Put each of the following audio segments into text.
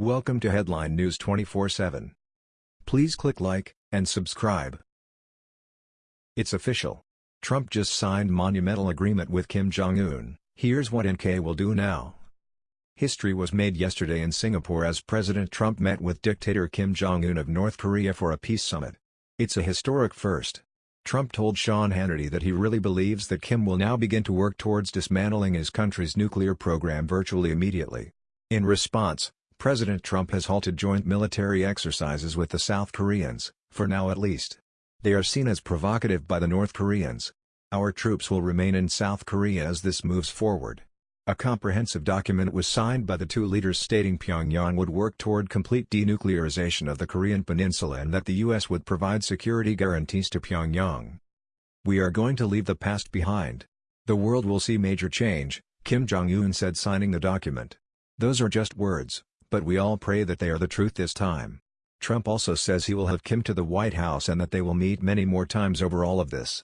Welcome to Headline News 24/7. Please click like and subscribe. It's official. Trump just signed monumental agreement with Kim Jong-un. Here's what NK will do now. History was made yesterday in Singapore as President Trump met with dictator Kim Jong-un of North Korea for a peace summit. It's a historic first. Trump told Sean Hannity that he really believes that Kim will now begin to work towards dismantling his country's nuclear program virtually immediately. In response, President Trump has halted joint military exercises with the South Koreans, for now at least. They are seen as provocative by the North Koreans. Our troops will remain in South Korea as this moves forward. A comprehensive document was signed by the two leaders stating Pyongyang would work toward complete denuclearization of the Korean peninsula and that the U.S. would provide security guarantees to Pyongyang. We are going to leave the past behind. The world will see major change, Kim Jong-un said signing the document. Those are just words, but we all pray that they are the truth this time. Trump also says he will have Kim to the White House and that they will meet many more times over all of this.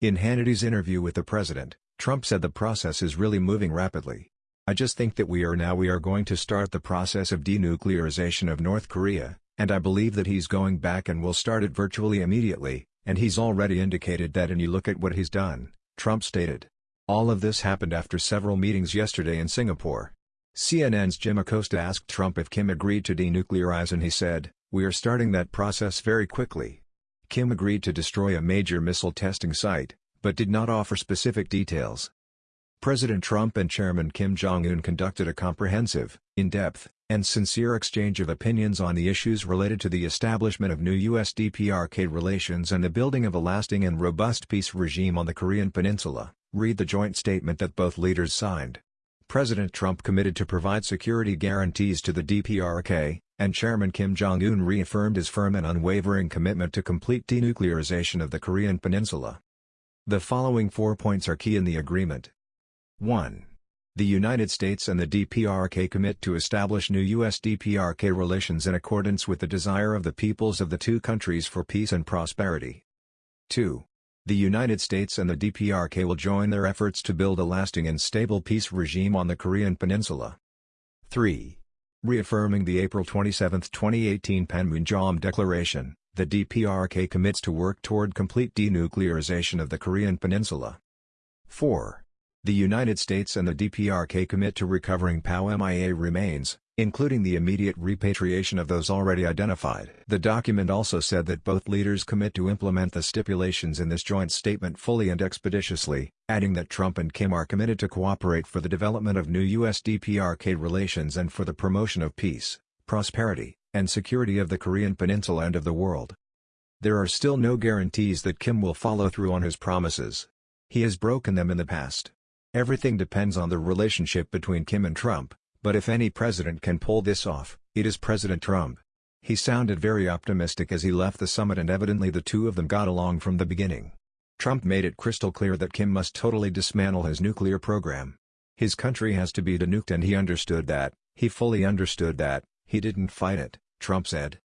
In Hannity's interview with the president, Trump said the process is really moving rapidly. I just think that we are now we are going to start the process of denuclearization of North Korea, and I believe that he's going back and will start it virtually immediately, and he's already indicated that and you look at what he's done, Trump stated. All of this happened after several meetings yesterday in Singapore. CNN's Jim Acosta asked Trump if Kim agreed to denuclearize and he said, we are starting that process very quickly. Kim agreed to destroy a major missile testing site, but did not offer specific details. President Trump and Chairman Kim Jong-un conducted a comprehensive, in-depth, and sincere exchange of opinions on the issues related to the establishment of new U.S.-DPRK relations and the building of a lasting and robust peace regime on the Korean peninsula, read the joint statement that both leaders signed. President Trump committed to provide security guarantees to the DPRK, and Chairman Kim Jong-un reaffirmed his firm and unwavering commitment to complete denuclearization of the Korean peninsula. The following four points are key in the agreement. 1. The United States and the DPRK commit to establish new U.S.-DPRK relations in accordance with the desire of the peoples of the two countries for peace and prosperity. 2. The United States and the DPRK will join their efforts to build a lasting and stable peace regime on the Korean peninsula. 3. Reaffirming the April 27, 2018 Panmunjom Declaration, the DPRK commits to work toward complete denuclearization of the Korean peninsula. 4. The United States and the DPRK commit to recovering POW MIA remains, including the immediate repatriation of those already identified. The document also said that both leaders commit to implement the stipulations in this joint statement fully and expeditiously, adding that Trump and Kim are committed to cooperate for the development of new U.S.-DPRK relations and for the promotion of peace, prosperity, and security of the Korean peninsula and of the world. There are still no guarantees that Kim will follow through on his promises. He has broken them in the past. Everything depends on the relationship between Kim and Trump, but if any president can pull this off, it is President Trump. He sounded very optimistic as he left the summit and evidently the two of them got along from the beginning. Trump made it crystal clear that Kim must totally dismantle his nuclear program. His country has to be denuked and he understood that, he fully understood that, he didn't fight it, Trump said.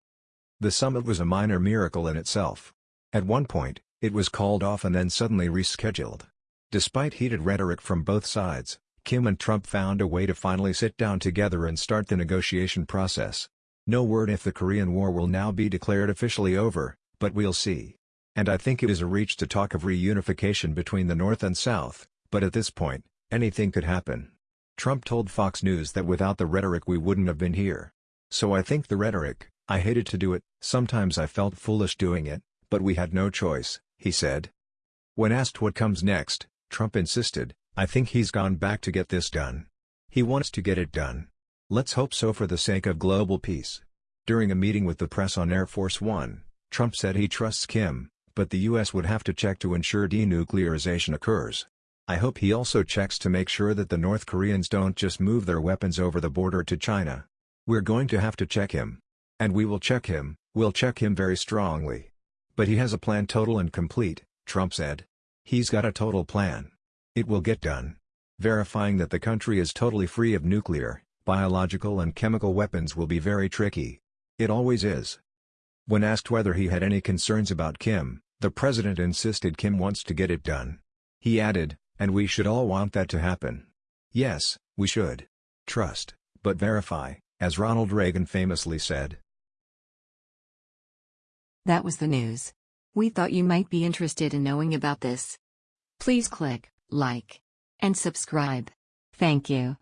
The summit was a minor miracle in itself. At one point, it was called off and then suddenly rescheduled. Despite heated rhetoric from both sides, Kim and Trump found a way to finally sit down together and start the negotiation process. No word if the Korean War will now be declared officially over, but we'll see. And I think it is a reach to talk of reunification between the North and South, but at this point, anything could happen. Trump told Fox News that without the rhetoric we wouldn't have been here. So I think the rhetoric, I hated to do it, sometimes I felt foolish doing it, but we had no choice, he said. When asked what comes next, Trump insisted, I think he's gone back to get this done. He wants to get it done. Let's hope so for the sake of global peace. During a meeting with the press on Air Force One, Trump said he trusts Kim, but the U.S. would have to check to ensure denuclearization occurs. I hope he also checks to make sure that the North Koreans don't just move their weapons over the border to China. We're going to have to check him. And we will check him, we'll check him very strongly. But he has a plan total and complete, Trump said. He's got a total plan. It will get done. Verifying that the country is totally free of nuclear, biological and chemical weapons will be very tricky. It always is. When asked whether he had any concerns about Kim, the president insisted Kim wants to get it done. He added, and we should all want that to happen. Yes, we should. Trust, but verify, As Ronald Reagan famously said, That was the news. We thought you might be interested in knowing about this. Please click like and subscribe. Thank you.